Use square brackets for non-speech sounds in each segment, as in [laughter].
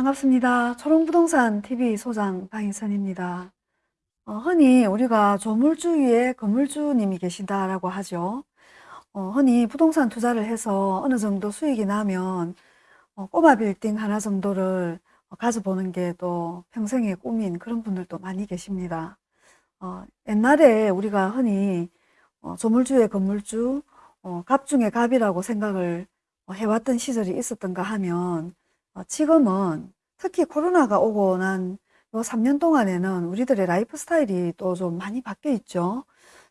반갑습니다. 초롱부동산 TV 소장 방희선입니다. 어, 흔히 우리가 조물주 위에 건물주님이 계신다라고 하죠. 어, 흔히 부동산 투자를 해서 어느 정도 수익이 나면 어, 꼬마 빌딩 하나 정도를 가져보는 게 또 평생의 꿈인 그런 분들도 많이 계십니다. 어, 옛날에 우리가 흔히 어, 조물주의 건물주, 어, 갑 중에 갑이라고 생각을 해왔던 시절이 있었던가 하면 어, 지금은 특히 코로나가 오고 난 요 3년 동안에는 우리들의 라이프 스타일이 또 좀 많이 바뀌어 있죠.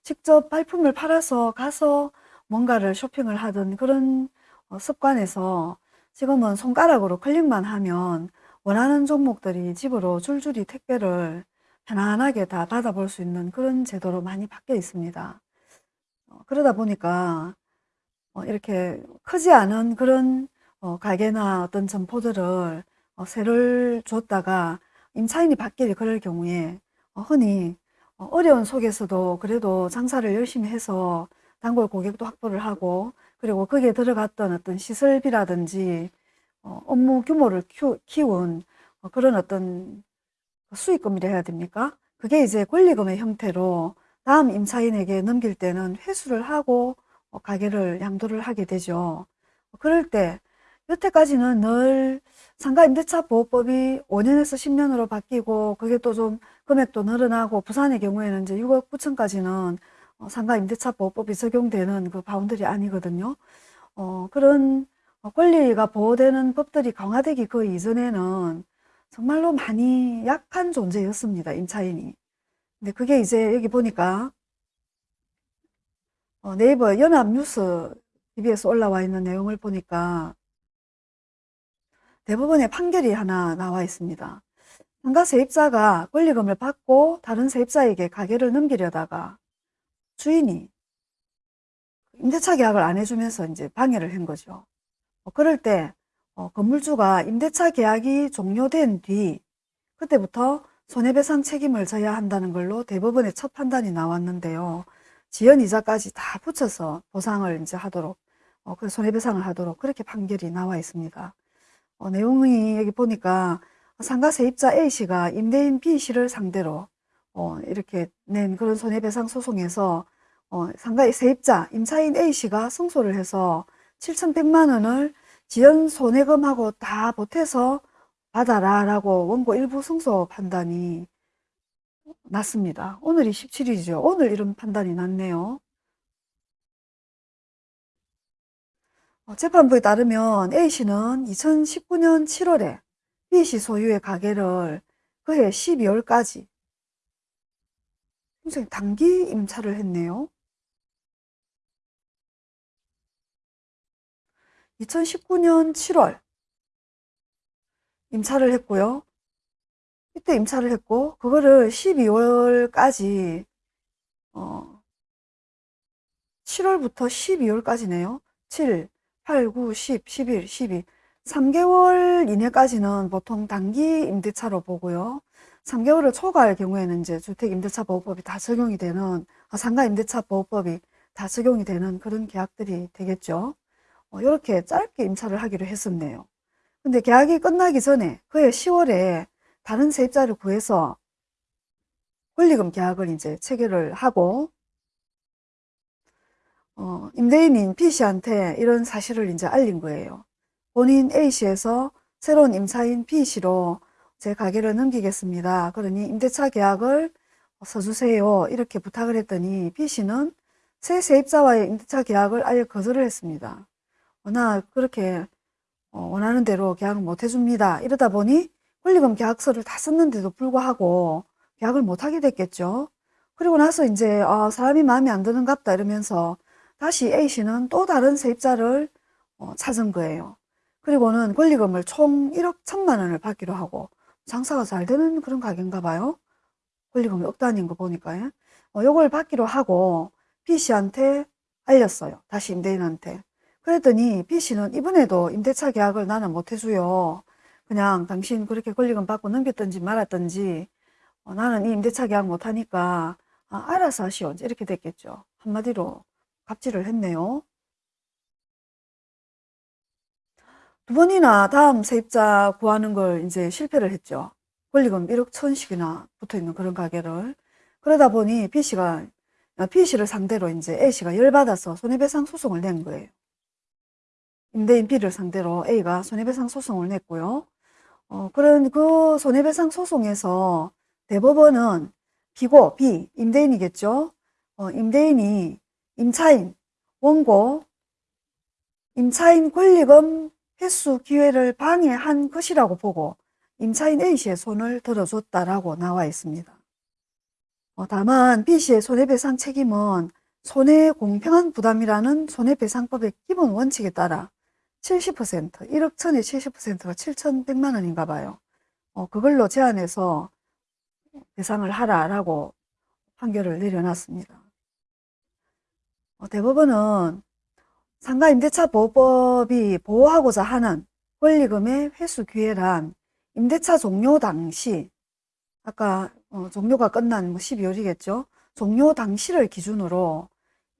직접 발품을 팔아서 가서 뭔가를 쇼핑을 하던 그런 어, 습관에서 지금은 손가락으로 클릭만 하면 원하는 종목들이 집으로 줄줄이 택배를 편안하게 다 받아볼 수 있는 그런 제도로 많이 바뀌어 있습니다. 어, 그러다 보니까 이렇게 크지 않은 그런 가게나 어떤 점포들을 어, 세를 줬다가 임차인이 받기를 그럴 경우에 어, 흔히 어, 어려운 속에서도 그래도 장사를 열심히 해서 단골 고객도 확보를 하고 그리고 거기에 들어갔던 어떤 시설비라든지 업무 규모를 키운 그런 어떤 수익금이라 해야 됩니까? 그게 이제 권리금의 형태로 다음 임차인에게 넘길 때는 회수를 하고 가게를 양도를 하게 되죠. 그럴 때 여태까지는 늘 상가 임대차 보호법이 5년에서 10년으로 바뀌고 그게 또 좀 금액도 늘어나고 부산의 경우에는 이제 6억 9천까지는 어, 상가 임대차 보호법이 적용되는 그 바운들이 아니거든요. 어, 그런 권리가 보호되는 법들이 강화되기 그 이전에는 정말로 많이 약한 존재였습니다. 임차인이. 근데 그게 이제 여기 보니까 어, 네이버 연합뉴스 TV에서 올라와 있는 내용을 보니까 대부분의 판결이 하나 나와 있습니다. 상가 세입자가 권리금을 받고 다른 세입자에게 가게를 넘기려다가 주인이 임대차 계약을 안 해주면서 이제 방해를 한 거죠. 어, 그럴 때 어, 건물주가 임대차 계약이 종료된 뒤 그때부터 손해배상 책임을 져야 한다는 걸로 대법원의 첫 판단이 나왔는데요. 지연 이자까지 다 붙여서 보상을 이제 하도록 어, 그 손해배상을 하도록 그렇게 판결이 나와 있습니다. 어, 내용이 여기 보니까 상가 세입자 A씨가 임대인 B씨를 상대로 어, 이렇게 낸 그런 손해배상 소송에서 어, 상가 세입자 임차인 A씨가 승소를 해서 7,100만 원을 지연 손해금하고 다 보태서 받아라 라고 원고 일부 승소 판단이 났습니다. 오늘이 17일이죠. 오늘 이런 판단이 났네요. 재판부에 따르면 A씨는 2019년 7월에 B씨 소유의 가게를 그해 12월까지 굉장히 단기 임차를 했네요. 2019년 7월 임차를 했고요. 이때 임차를 했고 그거를 12월까지 어 7월부터 12월까지네요. 7, 8, 9, 10, 11, 12 3개월 이내까지는 보통 단기 임대차로 보고요. 3개월을 초과할 경우에는 이제 주택임대차보호법이 다 적용이 되는 아, 상가임대차보호법이 다 적용이 되는 그런 계약들이 되겠죠. 어, 이렇게 짧게 임차를 하기로 했었네요. 근데 계약이 끝나기 전에 그해 10월에 다른 세입자를 구해서 권리금 계약을 이제 체결을 하고 어, 임대인인 B씨한테 이런 사실을 이제 알린 거예요. 본인 A씨에서 새로운 임차인 B씨로 제 가게를 넘기겠습니다. 그러니 임대차 계약을 써주세요. 이렇게 부탁을 했더니 B씨는 새 세입자와의 임대차 계약을 아예 거절을 했습니다. 워낙 그렇게 어, 원하는 대로 계약을 못 해줍니다. 이러다 보니 권리금 계약서를 다 썼는데도 불구하고 계약을 못 하게 됐겠죠. 그리고 나서 이제 아, 사람이 마음에 안 드는갑다 이러면서 다시 A씨는 또 다른 세입자를 어, 찾은 거예요. 그리고는 권리금을 총 1억 1천만 원을 받기로 하고 장사가 잘 되는 그런 가게인가 봐요. 권리금이 억 단위인 거 보니까 어, 요걸 받기로 하고 B씨한테 알렸어요. 다시 임대인한테. 그랬더니 B씨는 이번에도 임대차 계약을 나는 못 해줘요. 그냥 당신 그렇게 권리금 받고 넘겼든지 말았든지 어, 나는 이 임대차 계약 못 하니까 아, 알아서 하시오. 이렇게 됐겠죠. 한마디로 갑질을 했네요. 두 번이나 다음 세입자 구하는 걸 이제 실패를 했죠. 권리금 1억 천씩이나 붙어 있는 그런 가게를. 그러다 보니 B씨가, B씨를 상대로 이제 A씨가 열받아서 손해배상 소송을 낸 거예요. 임대인 B를 상대로 A가 손해배상 소송을 냈고요. 어, 그런 그 손해배상 소송에서 대법원은 피고 B, 임대인이겠죠. 어, 임대인이 임차인, 원고, 임차인 권리금 회수 기회를 방해한 것이라고 보고 임차인 A씨의 손을 들어줬다라고 나와 있습니다. 어, 다만 B씨의 손해배상 책임은 손해 공평한 부담이라는 손해배상법의 기본 원칙에 따라 70%, 1억 천의 70%가 7,100만 원인가 봐요. 어, 그걸로 제한해서 배상을 하라라고 판결을 내려놨습니다. 어, 대법원은 상가임대차 보호법이 보호하고자 하는 권리금의 회수 기회란 임대차 종료 당시 아까 어, 종료가 끝난 뭐 12월이겠죠. 종료 당시를 기준으로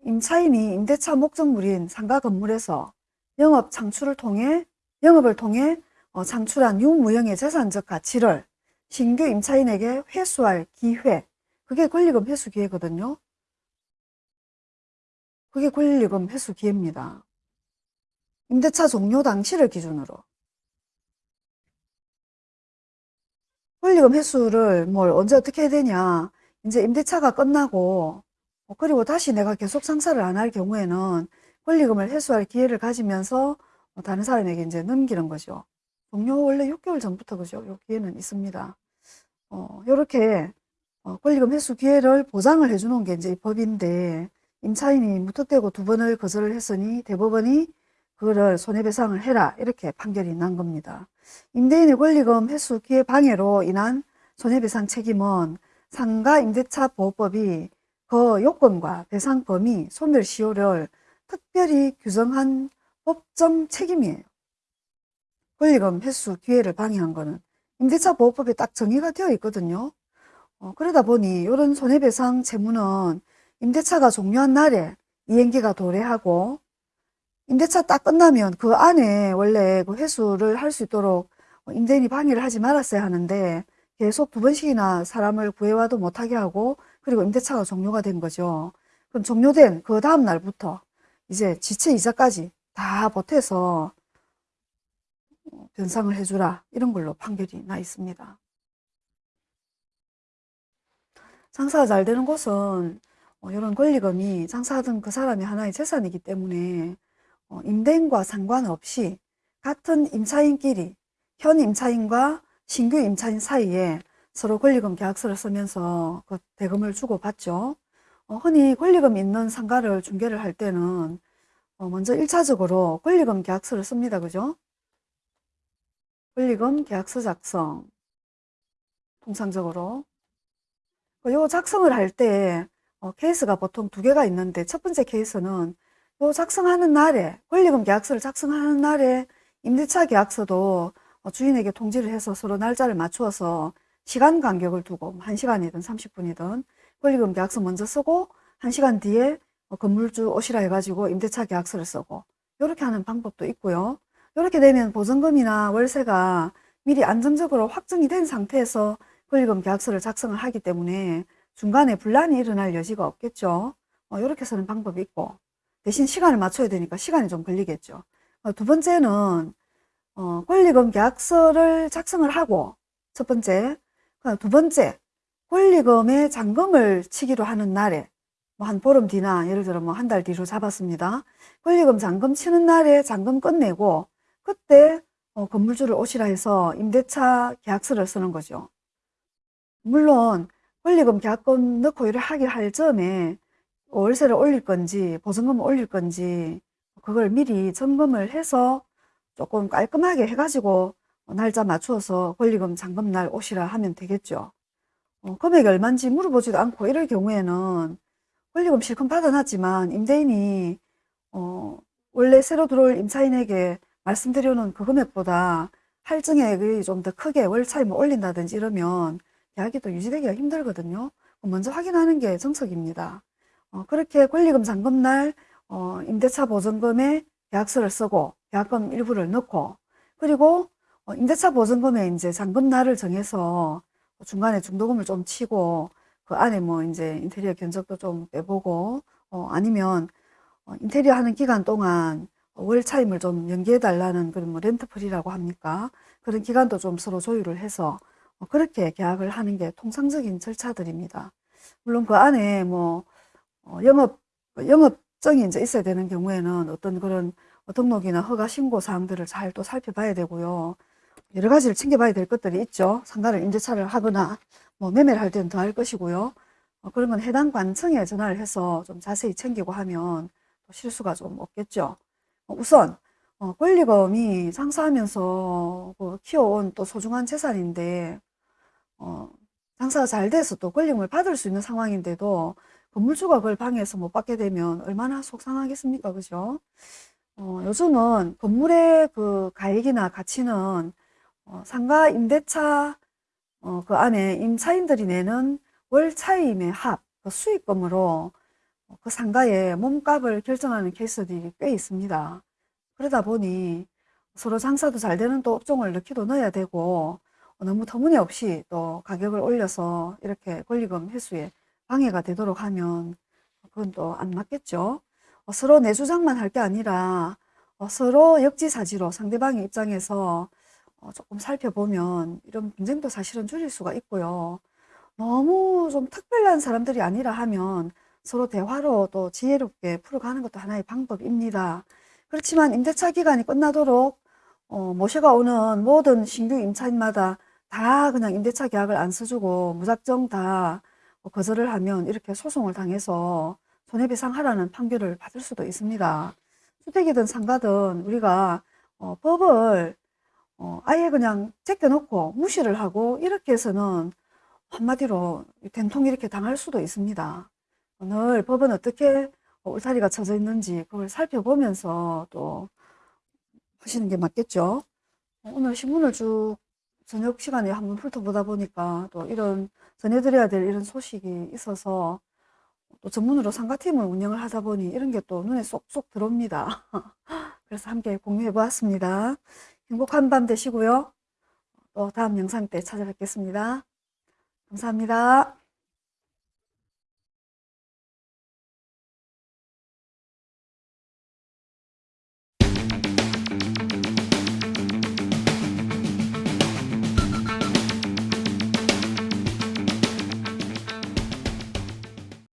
임차인이 임대차 목적물인 상가 건물에서 영업 창출을 통해 영업을 통해 어, 창출한 유무형의 재산적 가치를 신규 임차인에게 회수할 기회 그게 권리금 회수 기회거든요. 그게 권리금 회수 기회입니다. 임대차 종료 당시를 기준으로 권리금 회수를 뭘 언제 어떻게 해야 되냐 이제 임대차가 끝나고 어, 그리고 다시 내가 계속 상사를 안 할 경우에는 권리금을 회수할 기회를 가지면서 어, 다른 사람에게 이제 넘기는 거죠. 종료 원래 6개월 전부터 그죠? 요 기회는 있습니다. 어, 요렇게 어, 권리금 회수 기회를 보장을 해주는 게 이제 이 법인데 임차인이 무턱대고 두 번을 거절을 했으니 대법원이 그거를 손해배상을 해라 이렇게 판결이 난 겁니다. 임대인의 권리금 회수 기회 방해로 인한 손해배상 책임은 상가 임대차 보호법이 그 요건과 배상 범위, 소멸시효를 특별히 규정한 법정 책임이에요. 권리금 회수 기회를 방해한 거는 임대차 보호법에 딱 정의가 되어 있거든요. 어, 그러다 보니 이런 손해배상 채무는 임대차가 종료한 날에 이행기가 도래하고 임대차 딱 끝나면 그 안에 원래 그 회수를 할 수 있도록 임대인이 방해를 하지 말았어야 하는데 계속 두 번씩이나 사람을 구해와도 못하게 하고 그리고 임대차가 종료가 된 거죠. 그럼 종료된 그 다음 날부터 이제 지체 이자까지 다 보태서 변상을 해주라 이런 걸로 판결이 나 있습니다. 장사가 잘 되는 곳은 이런 권리금이 장사하던 그 사람이 하나의 재산이기 때문에 어, 임대인과 상관없이 같은 임차인끼리 현 임차인과 신규 임차인 사이에 서로 권리금 계약서를 쓰면서 그 대금을 주고 받죠. 어, 흔히 권리금 있는 상가를 중개를 할 때는 어, 먼저 1차적으로 권리금 계약서를 씁니다. 그죠? 권리금 계약서 작성 통상적으로 요 작성을 할 때 어, 케이스가 보통 두 개가 있는데 첫 번째 케이스는 요 작성하는 날에 권리금 계약서를 작성하는 날에 임대차 계약서도 어, 주인에게 통지를 해서 서로 날짜를 맞추어서 시간 간격을 두고 1시간이든 30분이든 권리금 계약서 먼저 쓰고 1시간 뒤에 어, 건물주 오시라 해가지고 임대차 계약서를 쓰고 이렇게 하는 방법도 있고요. 이렇게 되면 보증금이나 월세가 미리 안정적으로 확정이 된 상태에서 권리금 계약서를 작성을 하기 때문에 중간에 분란이 일어날 여지가 없겠죠. 어, 이렇게 쓰는 방법이 있고 대신 시간을 맞춰야 되니까 시간이 좀 걸리겠죠. 어, 두 번째는 어, 권리금 계약서를 작성을 하고 첫 번째, 그두 번째 권리금의 잔금을 치기로 하는 날에 뭐 한 보름 뒤나 예를 들어 뭐 한 달 뒤로 잡았습니다. 권리금 잔금 치는 날에 잔금 끝내고 그때 어, 건물주를 오시라 해서 임대차 계약서를 쓰는 거죠. 물론 권리금 계약금 넣고 일을 하게 할 점에 월세를 올릴 건지 보증금을 올릴 건지 그걸 미리 점검을 해서 조금 깔끔하게 해가지고 날짜 맞추어서 권리금 잔금 날 오시라 하면 되겠죠. 어, 금액이 얼마인지 물어보지도 않고 이럴 경우에는 권리금 실컷 받아놨지만 임대인이 어, 원래 새로 들어올 임차인에게 말씀드려놓은 그 금액보다 할증액이 좀 더 크게 월 차임을 올린다든지 이러면 계약이 또 유지되기가 힘들거든요. 먼저 확인하는 게 정석입니다. 어, 그렇게 권리금 잔금날 어, 임대차 보증금에 계약서를 쓰고 계약금 일부를 넣고 그리고 어, 임대차 보증금에 이제 잔금날을 정해서 중간에 중도금을 좀 치고 그 안에 뭐 이제 인테리어 견적도 좀 빼보고 어, 아니면 어, 인테리어 하는 기간 동안 월 차임을 좀 연기해 달라는 그런 뭐 렌트프리라고 합니까? 그런 기간도 좀 서로 조율을 해서 어, 그렇게 계약을 하는 게 통상적인 절차들입니다. 물론 그 안에 뭐 어, 영업 영업증이 이제 있어야 되는 경우에는 어떤 그런 등록이나 허가 신고 사항들을 잘 또 살펴봐야 되고요. 여러 가지를 챙겨봐야 될 것들이 있죠. 상가를 임대차를 하거나 뭐 매매를 할 때는 더 할 것이고요. 어, 건 해당 관청에 전화를 해서 좀 자세히 챙기고 하면 또 실수가 좀 없겠죠. 어, 우선 어, 권리금이 장사하면서 그 키워온 또 소중한 재산인데 어, 장사가 잘 돼서 또 권리금을 받을 수 있는 상황인데도 건물주가 그걸 방해해서 못 받게 되면 얼마나 속상하겠습니까? 그죠? 어, 요즘은 건물의 그 가액이나 가치는 어, 상가 임대차 어, 그 안에 임차인들이 내는 월 차임의 합, 그 수익금으로 어, 그 상가의 몸값을 결정하는 케이스들이 꽤 있습니다. 그러다 보니 서로 장사도 잘 되는 또 업종을 넣기도 넣어야 되고 어, 너무 터무니없이 또 가격을 올려서 이렇게 권리금 회수에 방해가 되도록 하면 그건 또 안 맞겠죠. 어, 서로 내 주장만 할 게 아니라 어, 서로 역지사지로 상대방의 입장에서 어, 조금 살펴보면 이런 분쟁도 사실은 줄일 수가 있고요. 너무 좀 특별한 사람들이 아니라 하면 서로 대화로 또 지혜롭게 풀어가는 것도 하나의 방법입니다. 그렇지만 임대차 기간이 끝나도록 어, 모셔가 오는 모든 신규 임차인마다 다 그냥 임대차 계약을 안 써주고 무작정 다 거절을 하면 이렇게 소송을 당해서 손해배상하라는 판결을 받을 수도 있습니다. 주택이든 상가든 우리가 어, 법을 어, 아예 그냥 제껴놓고 무시를 하고 이렇게 해서는 한마디로 된통 이렇게 당할 수도 있습니다. 늘 법은 어떻게 울타리가 쳐져 있는지 그걸 살펴보면서 또 하시는 게 맞겠죠. 오늘 신문을 쭉 저녁 시간에 한번 훑어보다 보니까 또 이런 전해드려야 될 이런 소식이 있어서 또 전문으로 상가팀을 운영을 하다 보니 이런 게 또 눈에 쏙쏙 들어옵니다. [laughs] 그래서 함께 공유해 보았습니다. 행복한 밤 되시고요. 또 다음 영상 때 찾아뵙겠습니다. 감사합니다.